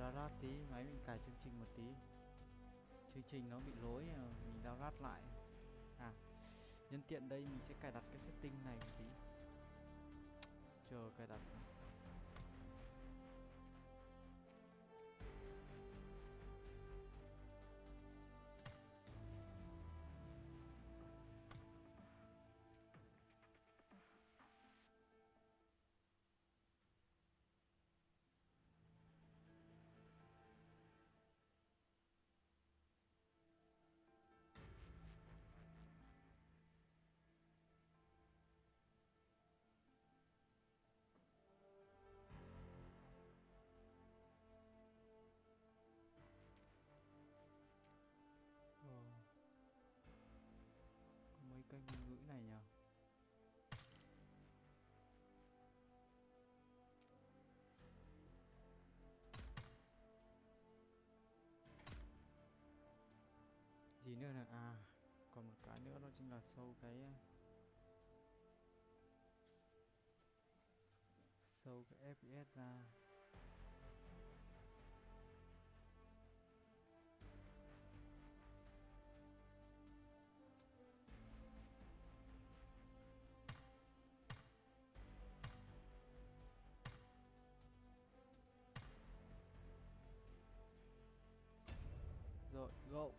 download tí, máy mình cài chương trình một tí. Chương trình nó bị lỗi ờ, mình download lại. À nhân tiện đây mình sẽ cài đặt cái setting này một tí. Chờ cài đặt. Kênh ngôn ngữ này nhờ. Gì nữa là à còn một cái nữa đó chính là sâu cái sâu cái fps ra. Go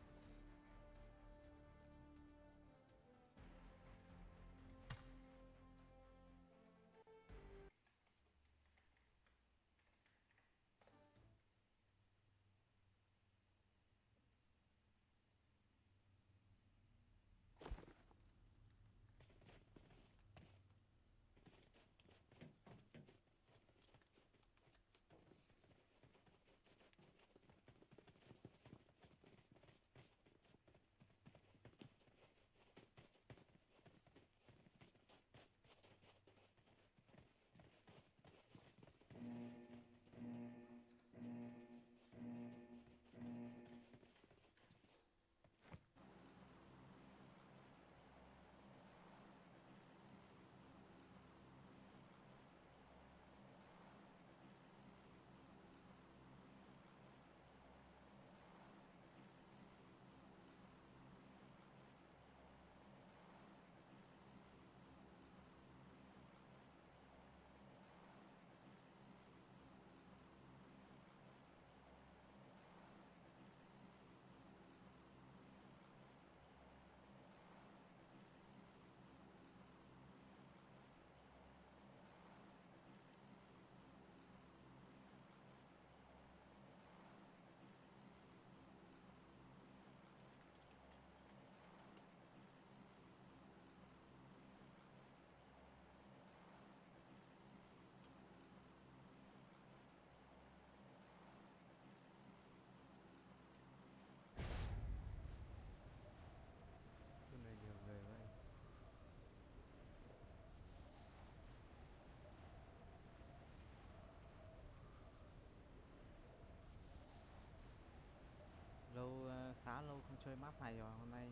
chơi map này rồi, hôm nay.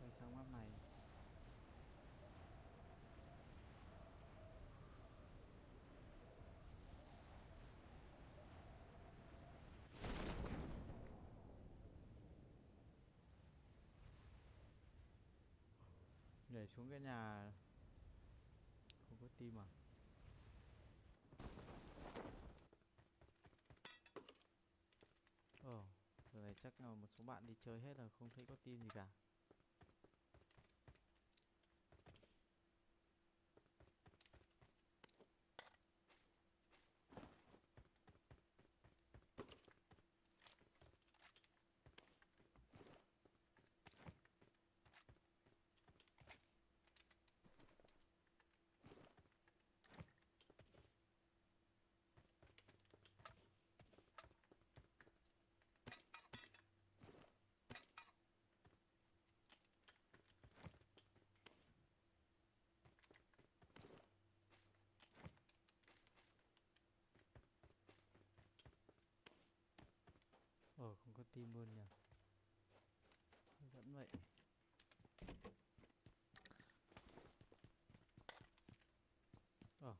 Chơi xong map này. Nhảy xuống cái nhà. Không có tim à ồ giờ này chắc là một số bạn đi chơi hết rồi không thấy có tin gì cả ờ không có tim luôn nhỉ? Vẫn vậy ờ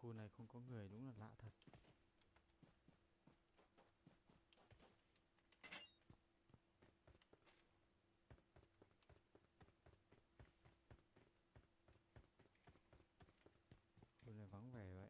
khu này không có người đúng là lạ thật khu này vắng vẻ vậy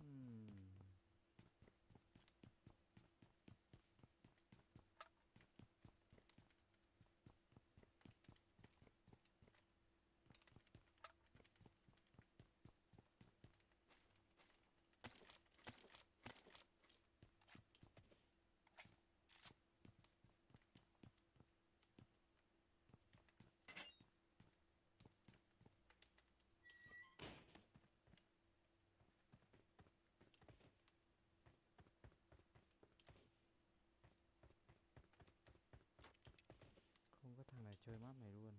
Ừm. không có thằng này chơi map này luôn.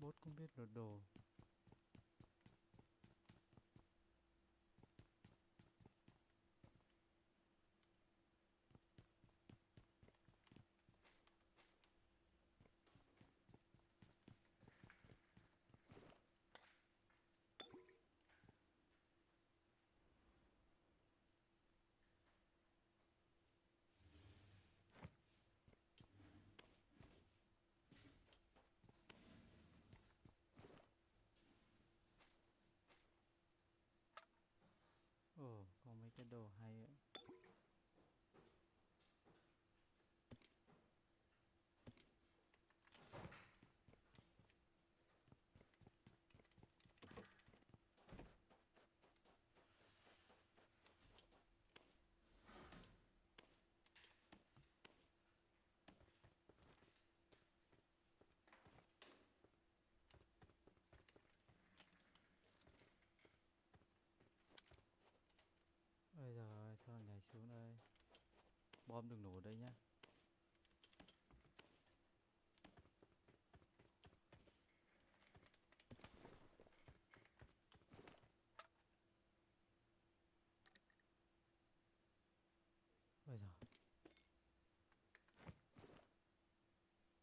Bốt cũng biết đồ. โอ้คงไม่จะโดดให้ xuống đây? Bom đừng nổ đây nhá. Bây giờ,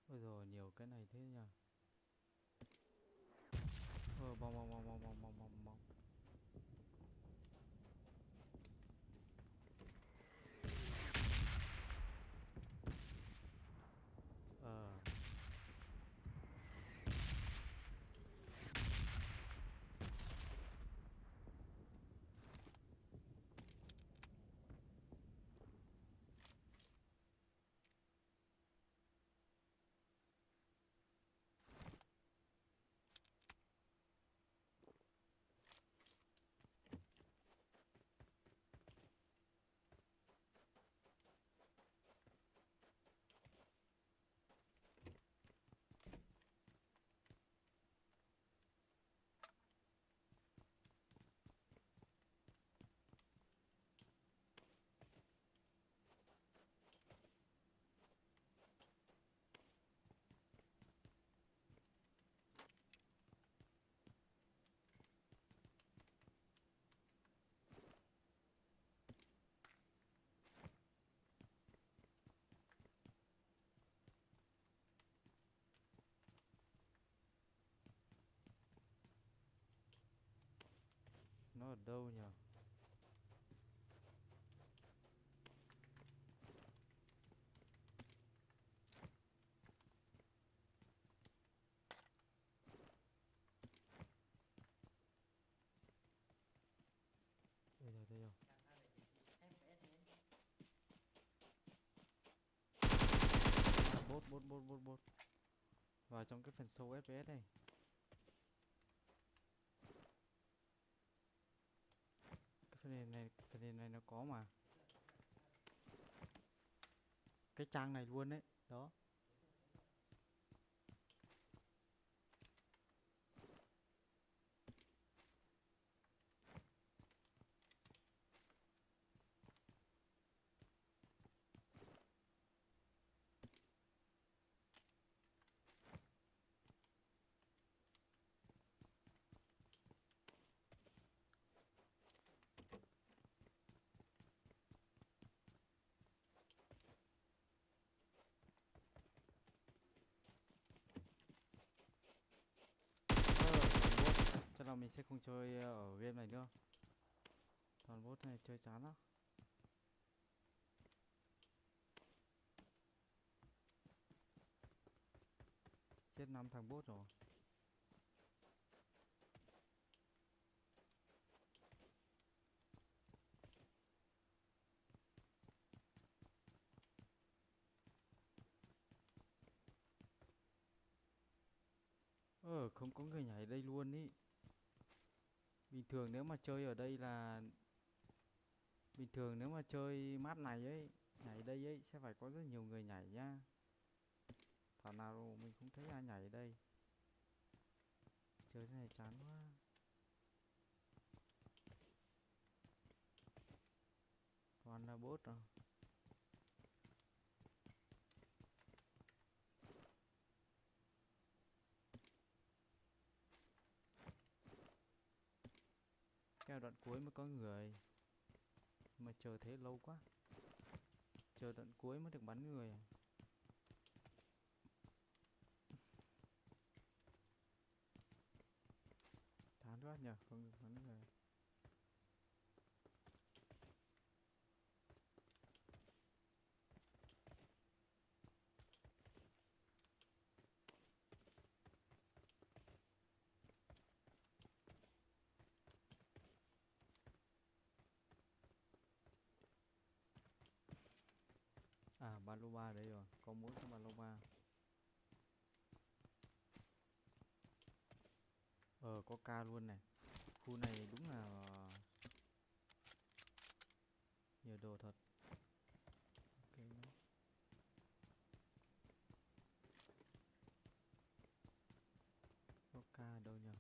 bây giờ nhiều cái này thế nhỉ? Ờ, bom bom bom bom bom bom bom bom. Ờ. Nó ở đâu nhỉ? Đây rồi, đây rồi. Bốt, bốt, bốt, bốt, bốt. Vào trong cái phần sâu FPS này. Cái phần nền này, phần nền này nó có mà. Cái trang này luôn đấy. Đó. Ờ, toàn bot. Chắc là mình sẽ không chơi ờ, ở game này nữa. Toàn bốt này chơi chán lắm. Chết năm thằng bốt rồi. Ờ, không có người nhảy đây luôn ý. Bình thường nếu mà chơi ở đây là, Bình thường nếu mà chơi map này ấy, Nhảy đây ấy, sẽ phải có rất nhiều người nhảy nhá. Thảo nào mình không thấy ai nhảy ở đây. Chơi thế này chán quá. Toàn là bốt rồi à? Là đoạn cuối mới có người. Mà chờ thế lâu quá. Chờ đoạn cuối mới được bắn người. Thán quá nhở không được bắn người. À lô ba đấy rồi, có mỗi cái ba lô ba. Ờ có ca luôn này. Khu này đúng là ờ, nhiều đồ thật. Ok nhá. Có ca đâu nhỉ?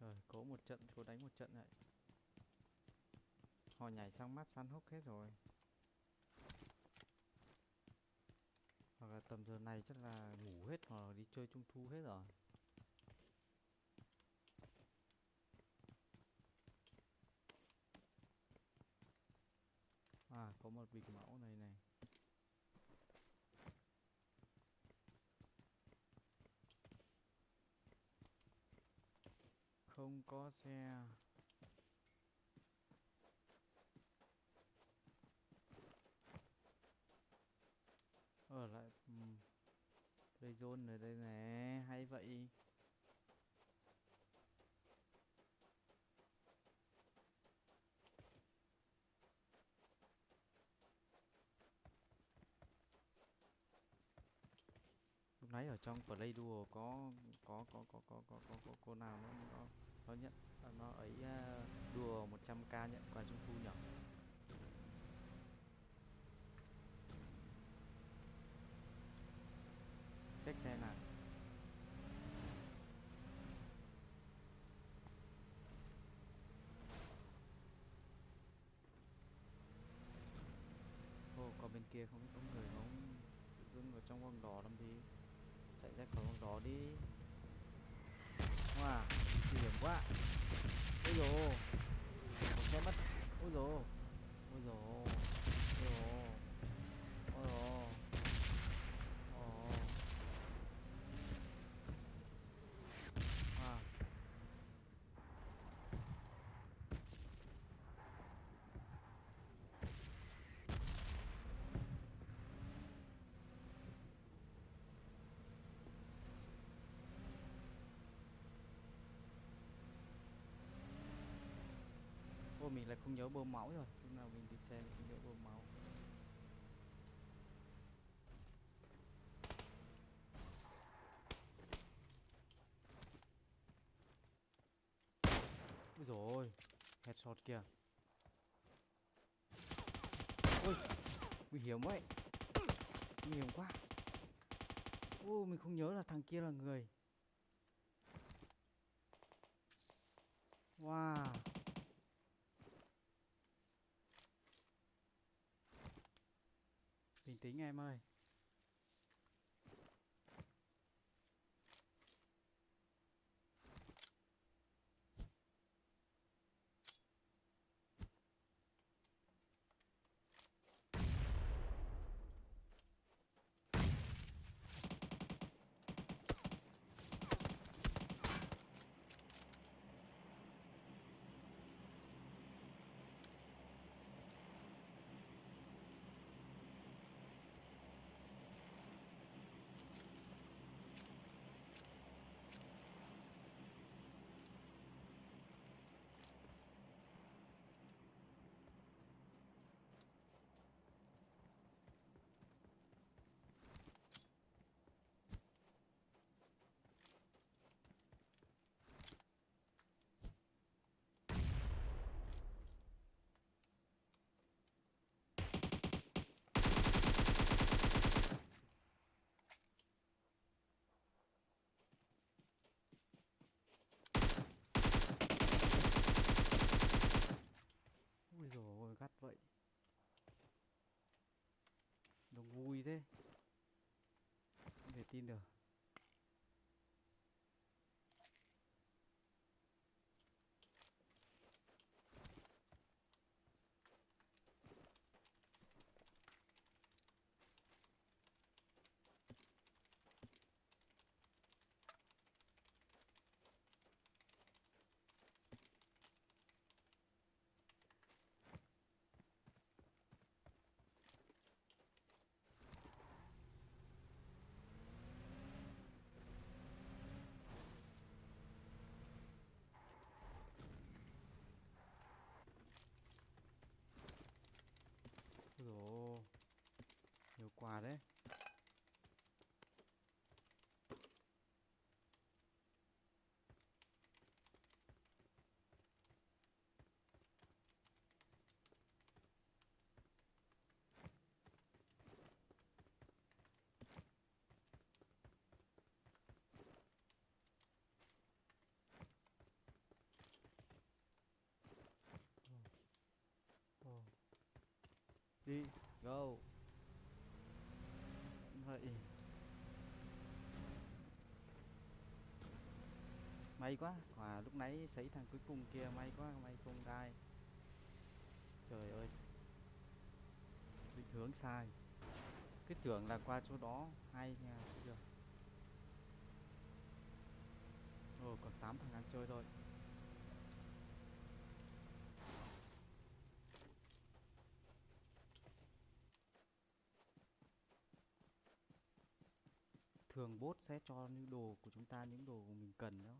Rồi, cố một trận, cố đánh một trận vậy. Họ nhảy sang map săn hốc hết rồi. Hoặc là tầm giờ này chắc là ngủ hết hoặc là đi chơi trung thu hết rồi. À, có một bịch máu này này. Không có xe. Ở lại đây Play zone ở đây nè, hay vậy. Lúc nãy ở trong Play Duo có có có có có có có, có cô nào nó nó nhận nó ấy à, đùa 100k nhận quà trung thu nhỉ? Check xe nào. Ồ, còn bên kia không có người không tự dưng ở trong vòng đỏ làm gì chạy ra khỏi vòng đỏ đi wow nguy hiểm quá. Ôi dồi một xe mất. Ôi dồi ôi. Dồi ôi dồi ôi wow Ô, mình lại không nhớ bơm máu rồi. Lúc nào mình đi xe mình không nhớ bơm máu. Ôi dồi ôi, Headshot kìa. Ôi Nguy hiểm vậy Nguy hiểm quá. Ô, mình không nhớ là thằng kia là người. Wow. Bình tĩnh em ơi vui thế. Không thể tin được Ôi dồi ôi, nhiều quà đấy Ồ đi, go. Vậy. May quá quả lúc nãy xảy thằng cuối cùng kia, may quá, may không đai. Trời ơi. Định hướng sai. Cứ tưởng là qua chỗ đó, hay nha, chưa. Ồ, còn 8 thằng đang chơi thôi. Thường bot sẽ cho những đồ của chúng ta, những đồ của mình cần đó.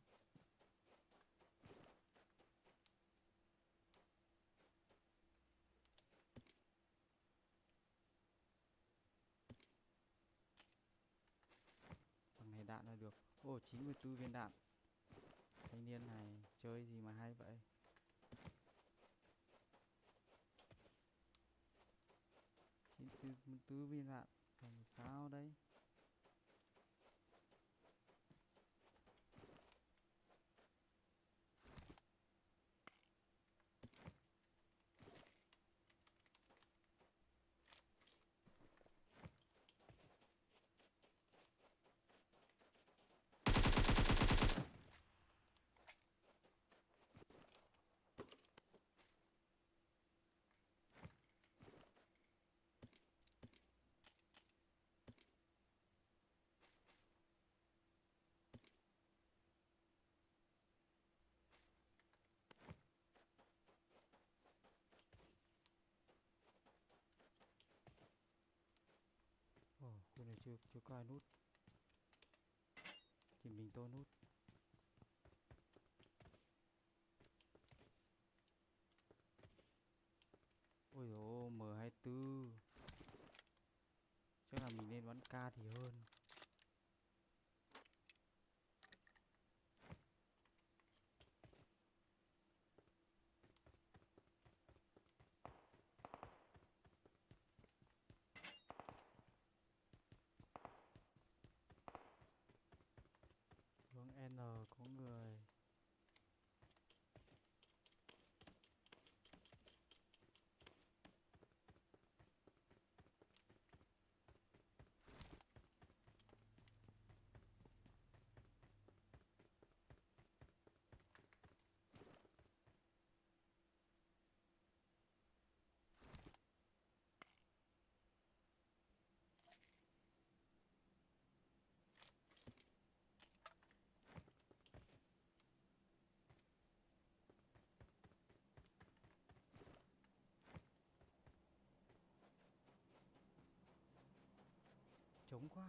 Bằng này đạn là được. Ô 94 viên đạn. Thanh niên này chơi gì mà hay vậy? Chín mươi tư viên đạn. Làm sao đây? Ồ, này chưa chưa có ai nút. Chỉ mình tôi nút. Ôi dồi M24 Chắc là mình nên bắn ca thì hơn Hướng N có người Trống quá.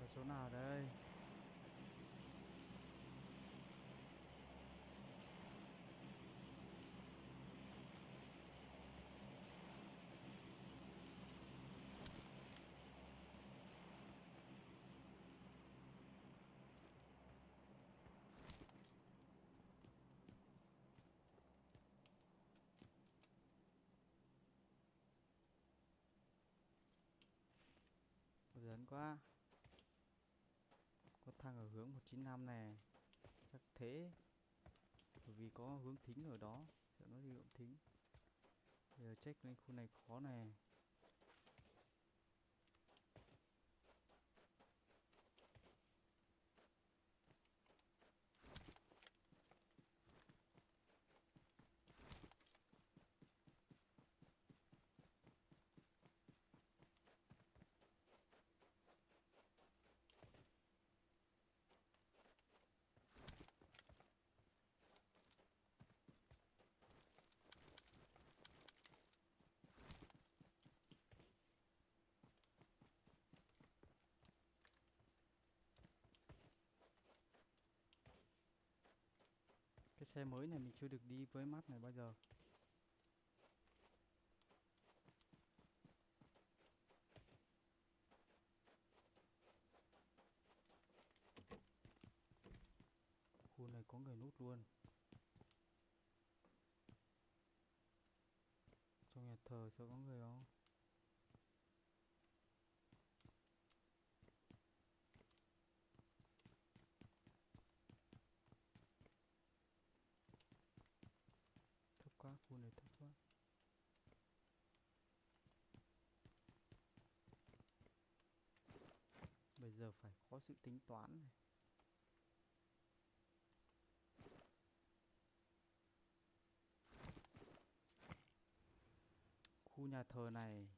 Ở chỗ nào đây? Quá. Có thằng ở hướng 195 này Chắc thế. Vì có hướng thính ở đó. Sợ nó đi động thính. Bây giờ check lên khu này khó này xe mới này mình chưa được đi với mắt này bao giờ. Khu này có người nút luôn. Trong nhà thờ sao có người không thấp này quá bây giờ phải có sự tính toán này. Khu nhà thờ này,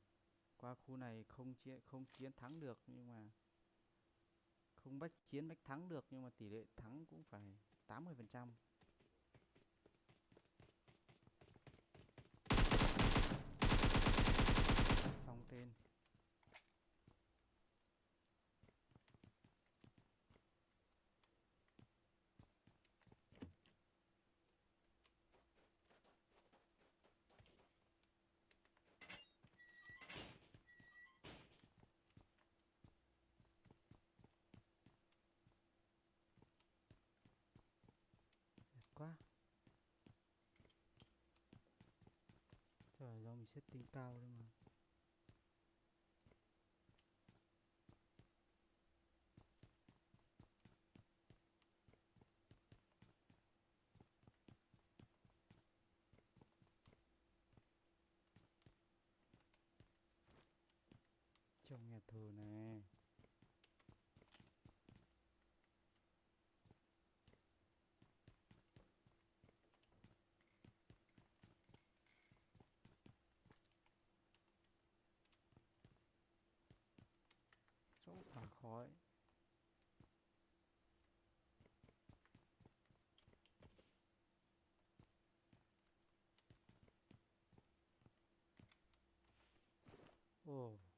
qua khu này không chiến không chiến thắng được, nhưng mà không bách, chiến bách thắng được, nhưng mà tỷ lệ thắng cũng phải 80 phần trăm xong tên. Quá. Trời do mình setting cao đấy mà. Thơ nè Sao thả khói Oh.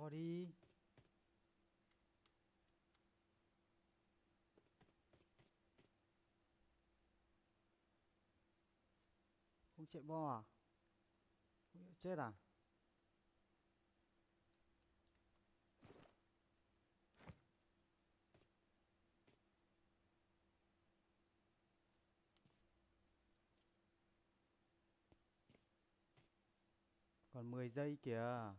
Cho đi. Không chạy bo à? Chết à? Còn 10 giây kìa.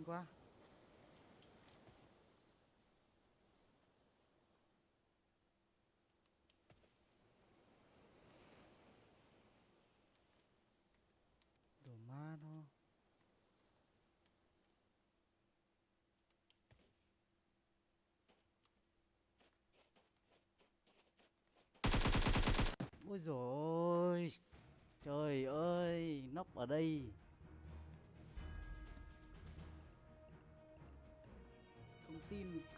Xinh quá đồ ma nó ôi rồi trời ơi nóc ở đây. Không tin